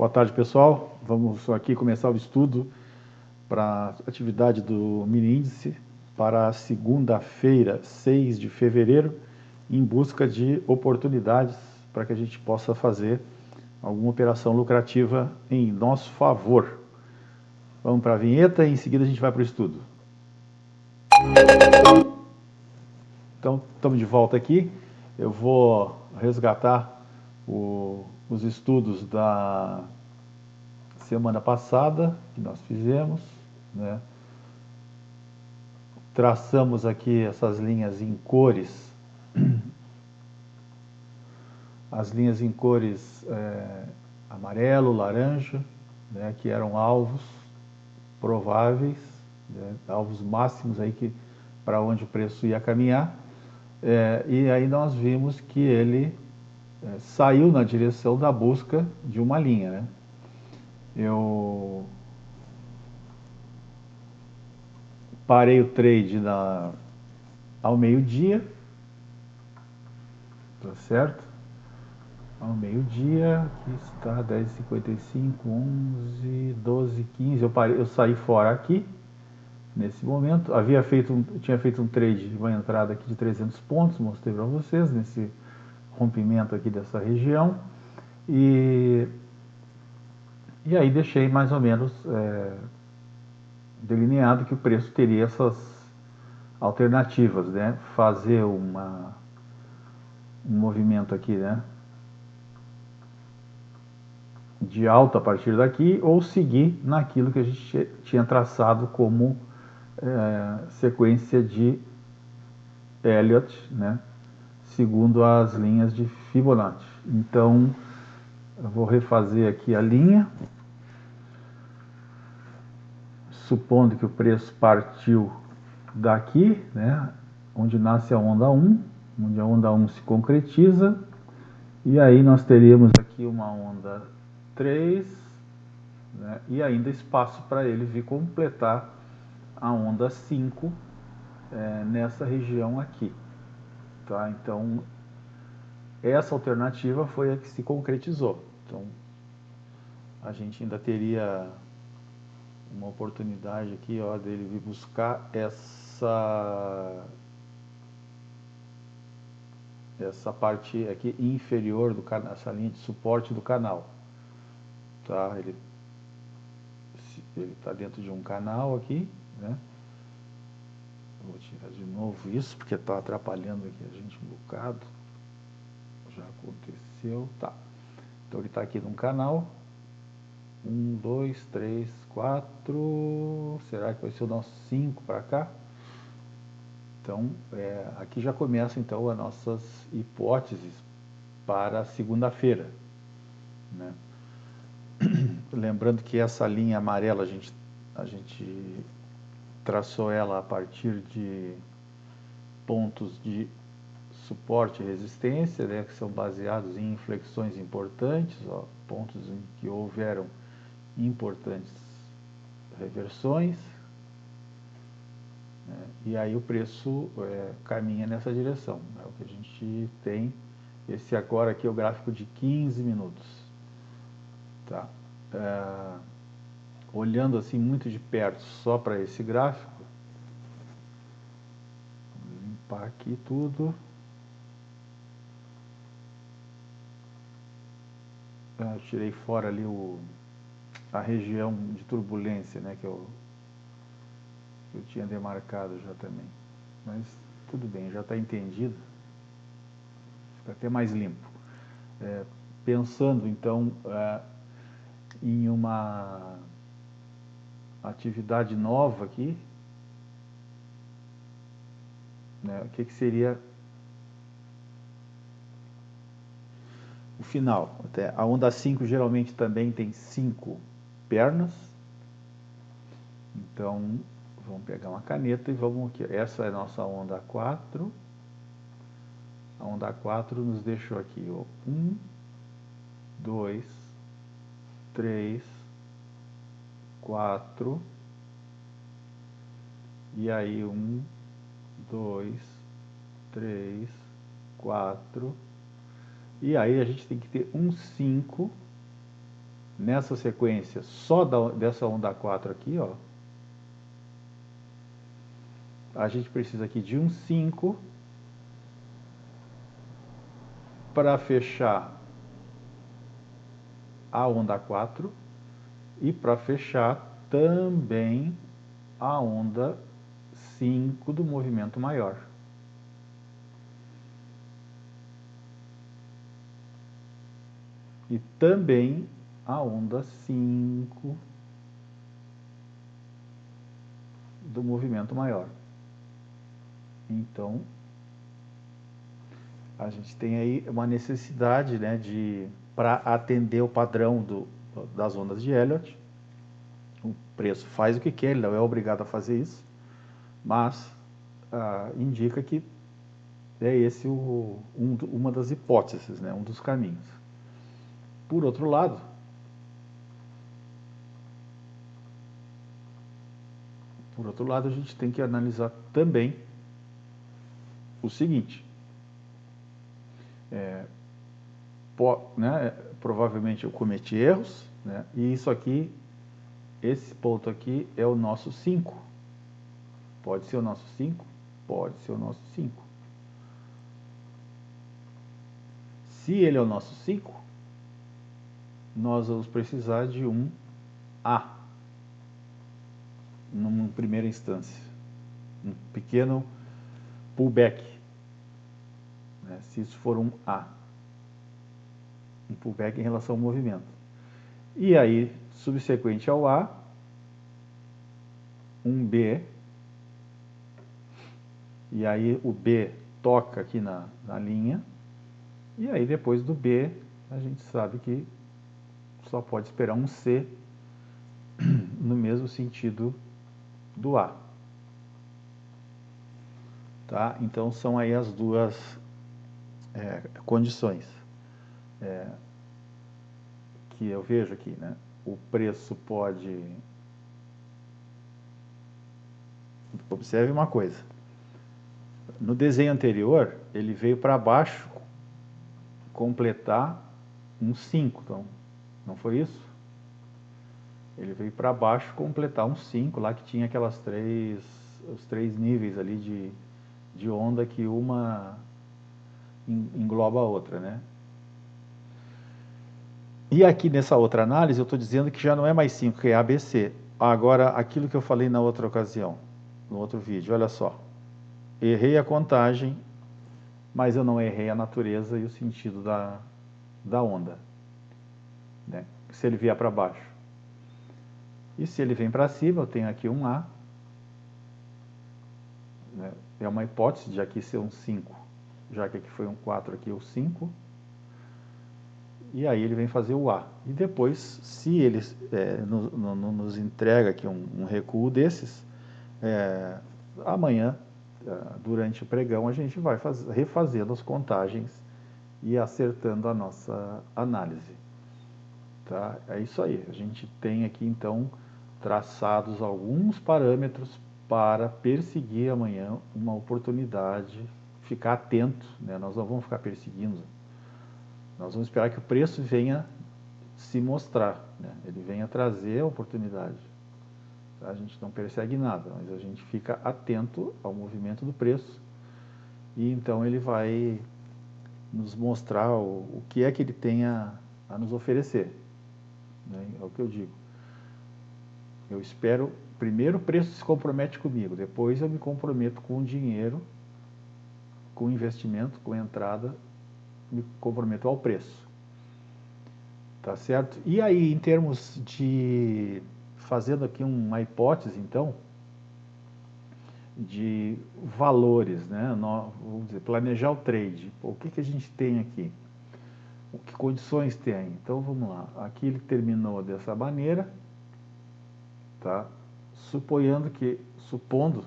Boa tarde, pessoal. Vamos aqui começar o estudo para a atividade do mini índice para segunda-feira, 6 de fevereiro, em busca de oportunidades para que a gente possa fazer alguma operação lucrativa em nosso favor. Vamos para a vinheta e em seguida a gente vai para o estudo. Então, estamos de volta aqui. Eu vou resgatar o os estudos da semana passada, que nós fizemos, né? traçamos aqui essas linhas em cores, as linhas em cores é, amarelo, laranja, né, que eram alvos prováveis, né, alvos máximos aí que para onde o preço ia caminhar, é, e aí nós vimos que ele é, saiu na direção da busca de uma linha. Né? Eu parei o trade na, ao meio-dia, tá certo? Ao meio-dia, aqui está 10h55, 11, 12, 15, eu, parei, eu saí fora aqui, nesse momento, havia feito, tinha feito um trade, uma entrada aqui de 300 pontos, mostrei para vocês, nesse rompimento aqui dessa região e, e aí deixei mais ou menos é, delineado que o preço teria essas alternativas, né? Fazer uma, um movimento aqui, né? De alta a partir daqui ou seguir naquilo que a gente tinha traçado como é, sequência de Elliott, né? Segundo as linhas de Fibonacci. Então, eu vou refazer aqui a linha, supondo que o preço partiu daqui, né, onde nasce a onda 1, onde a onda 1 se concretiza, e aí nós teríamos aqui uma onda 3, né, e ainda espaço para ele vir completar a onda 5 é, nessa região aqui. Tá? Então, essa alternativa foi a que se concretizou. Então, a gente ainda teria uma oportunidade aqui ó, dele vir buscar essa essa parte aqui inferior do canal, essa linha de suporte do canal. Tá? Ele ele está dentro de um canal aqui, né? Vou tirar de novo isso, porque está atrapalhando aqui a gente um bocado. Já aconteceu. Tá. Então ele está aqui num canal. Um, dois, três, quatro. Será que vai ser o nosso cinco para cá? Então, é, aqui já começam então as nossas hipóteses para segunda-feira. Né? Lembrando que essa linha amarela a gente, a gente traçou ela a partir de pontos de suporte e resistência, né, que são baseados em inflexões importantes, ó, pontos em que houveram importantes reversões, né, e aí o preço é, caminha nessa direção. É o que a gente tem. Esse agora aqui é o gráfico de 15 minutos. Tá? É, olhando assim muito de perto só para esse gráfico, vou limpar aqui tudo. Ah, eu tirei fora ali o, a região de turbulência, né, que eu, que eu tinha demarcado já também. Mas tudo bem, já está entendido. Fica até mais limpo. É, pensando então é, em uma atividade nova aqui, né, o que, que seria o final. Até a onda 5 geralmente também tem cinco pernas. Então, vamos pegar uma caneta e vamos aqui. Essa é a nossa onda 4. A onda 4 nos deixou aqui, ó, 1, 2, 3, quatro, e aí um, dois, três, quatro, e aí a gente tem que ter um cinco nessa sequência só da, dessa onda 4 aqui, ó, a gente precisa aqui de um 5 para fechar a onda 4 e para fechar também a onda 5 do movimento maior. E também a onda 5 do movimento maior. Então, a gente tem aí uma necessidade né, de para atender o padrão do, das ondas de Elliott. O preço faz o que quer, ele não é obrigado a fazer isso, mas ah, indica que é esse o, um, uma das hipóteses, né, um dos caminhos. Por outro lado, por outro lado, a gente tem que analisar também o seguinte, é, po, né, provavelmente eu cometi erros, né, e isso aqui, esse ponto aqui é o nosso 5. Pode ser o nosso 5? Pode ser o nosso 5. Se ele é o nosso 5, nós vamos precisar de um A, numa primeira instância. Um pequeno pullback, né, se isso for um A. Um pullback em relação ao movimento. E aí, subsequente ao A, um B, e aí o B toca aqui na, na linha, e aí depois do B, a gente sabe que só pode esperar um C no mesmo sentido do A. Tá? Então são aí as duas é, condições é, que eu vejo aqui. Né? O preço pode... Observe uma coisa. No desenho anterior, ele veio para baixo completar um 5. Então, não foi isso? Ele veio para baixo completar um 5, lá que tinha aquelas três, os três níveis ali de, de onda que uma engloba a outra, né? E aqui nessa outra análise eu estou dizendo que já não é mais 5, que é ABC. Agora, aquilo que eu falei na outra ocasião, no outro vídeo, olha só. Errei a contagem, mas eu não errei a natureza e o sentido da, da onda. Né? Se ele vier para baixo. E se ele vem para cima, eu tenho aqui um A. Né? É uma hipótese de aqui ser um 5, já que aqui foi um 4, aqui o 5. E aí ele vem fazer o A. E depois, se ele é, no, no, nos entrega aqui um, um recuo desses, é, amanhã, é, durante o pregão, a gente vai faz, refazendo as contagens e acertando a nossa análise. Tá? É isso aí. A gente tem aqui, então, traçados alguns parâmetros para perseguir amanhã uma oportunidade, ficar atento, né? nós não vamos ficar perseguindo, nós vamos esperar que o preço venha se mostrar, né? ele venha trazer a oportunidade. A gente não persegue nada, mas a gente fica atento ao movimento do preço e então ele vai nos mostrar o, o que é que ele tem a, a nos oferecer. Né? É o que eu digo. Eu espero primeiro o preço se compromete comigo, depois eu me comprometo com o dinheiro, com o investimento, com a entrada, me comprometo ao preço. Tá certo? E aí, em termos de, fazendo aqui uma hipótese, então, de valores, né? vamos dizer, planejar o trade. O que, que a gente tem aqui? O que condições tem? Então, vamos lá. Aqui ele terminou dessa maneira, tá? suponhando que, supondo,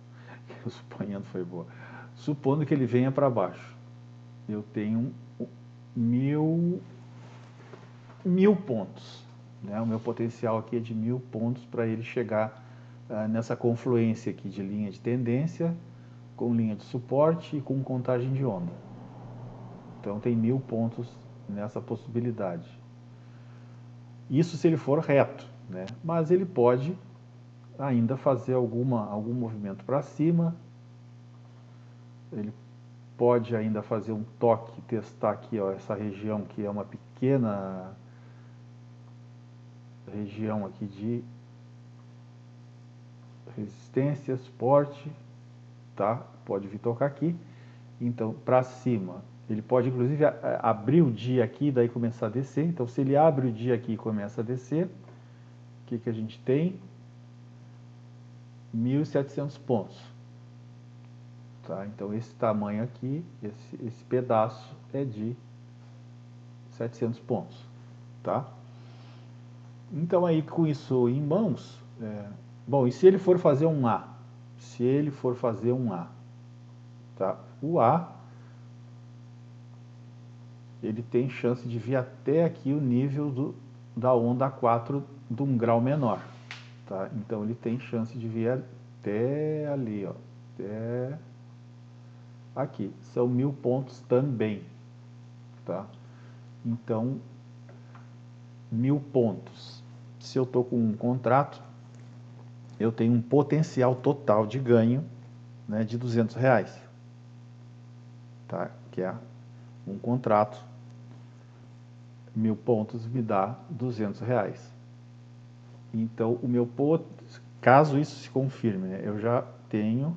suponhando foi boa, supondo que ele venha para baixo, eu tenho mil, mil pontos, né? o meu potencial aqui é de mil pontos para ele chegar uh, nessa confluência aqui de linha de tendência, com linha de suporte e com contagem de onda. Então tem mil pontos nessa possibilidade. Isso se ele for reto, né? Mas ele pode ainda fazer alguma, algum movimento para cima. Ele pode ainda fazer um toque, testar aqui ó, essa região que é uma pequena região aqui de resistência, suporte, tá? Pode vir tocar aqui. Então, para cima, ele pode inclusive abrir o dia aqui, daí começar a descer. Então, se ele abre o dia aqui e começa a descer, o que, que a gente tem? 1.700 pontos. Tá? Então, esse tamanho aqui, esse, esse pedaço é de 700 pontos. Tá? Então, aí com isso em mãos, é, bom, e se ele for fazer um A? Se ele for fazer um A, tá? O A, ele tem chance de vir até aqui o nível do, da onda 4 de um grau menor. Tá? Então ele tem chance de vir até ali, ó, até aqui. São mil pontos também. Tá? Então, mil pontos. Se eu estou com um contrato, eu tenho um potencial total de ganho né, de 200 reais. Tá? Que é um contrato, mil pontos me dá 200 reais. Então, o meu caso isso se confirme, né, eu já tenho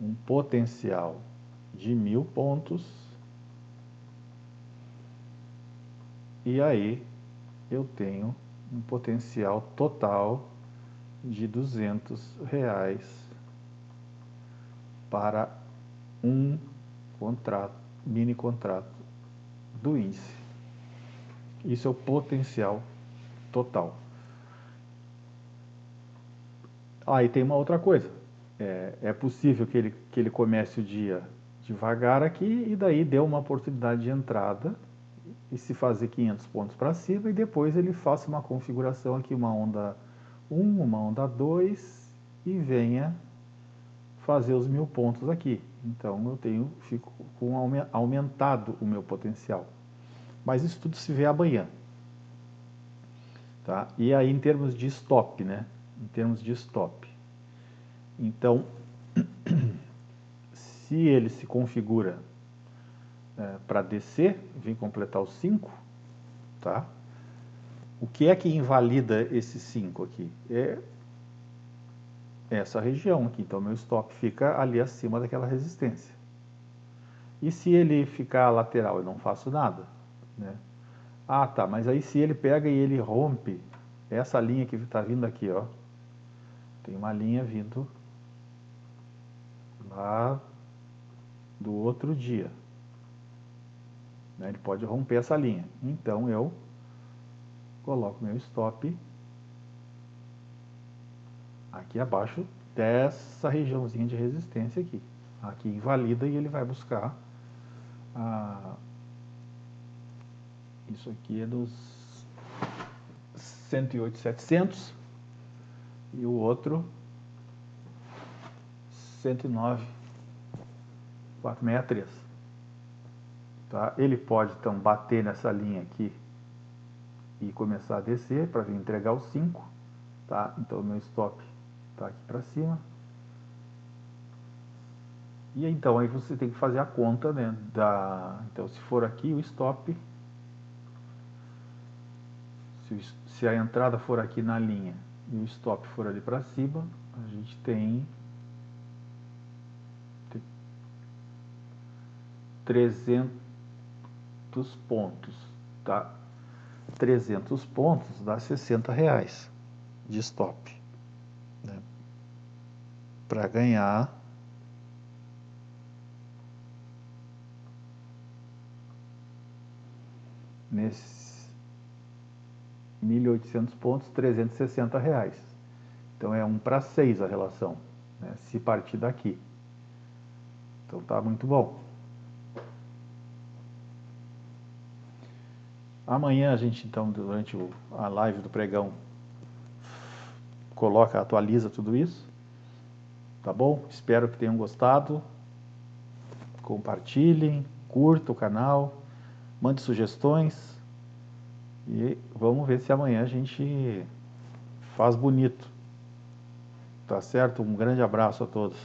um potencial de mil pontos e aí eu tenho um potencial total de 200 reais para um contrato, mini contrato do índice. Isso é o potencial total. Aí ah, tem uma outra coisa. É, é, possível que ele, que ele comece o dia devagar aqui e daí dê uma oportunidade de entrada e se fazer 500 pontos para cima e depois ele faça uma configuração aqui, uma onda 1, uma onda 2 e venha fazer os mil pontos aqui. Então eu tenho, fico com aumentado o meu potencial. Mas isso tudo se vê amanhã. Tá? E aí em termos de stop, né? Em termos de stop. Então, se ele se configura é, para descer, vem completar os 5, tá? O que é que invalida esse 5 aqui? É essa região aqui. Então, meu stop fica ali acima daquela resistência. E se ele ficar lateral, eu não faço nada. Né? Ah, tá, mas aí se ele pega e ele rompe essa linha que está vindo aqui, ó. Tem uma linha vindo lá do outro dia. Né? Ele pode romper essa linha. Então eu coloco meu stop aqui abaixo dessa regiãozinha de resistência aqui. Aqui invalida e ele vai buscar a... isso aqui é dos 108,700 e o outro 109,463. Tá? Ele pode então bater nessa linha aqui e começar a descer para vir entregar os 5. Tá? Então o meu stop está aqui para cima. E então aí você tem que fazer a conta né, da. Então se for aqui o stop, se, se a entrada for aqui na linha e o stop for ali para cima, a gente tem 300 pontos, tá? 300 pontos dá 60 reais de stop, né? Para ganhar nesses 1.800 pontos, 360 reais. Então é 1 para 6 a relação, né? se partir daqui. Então tá muito bom. Amanhã a gente então, durante a live do pregão, coloca, atualiza tudo isso. Tá bom? Espero que tenham gostado. Compartilhem, curta o canal, mande sugestões E vamos ver se amanhã a gente faz bonito. Tá certo? Um grande abraço a todos.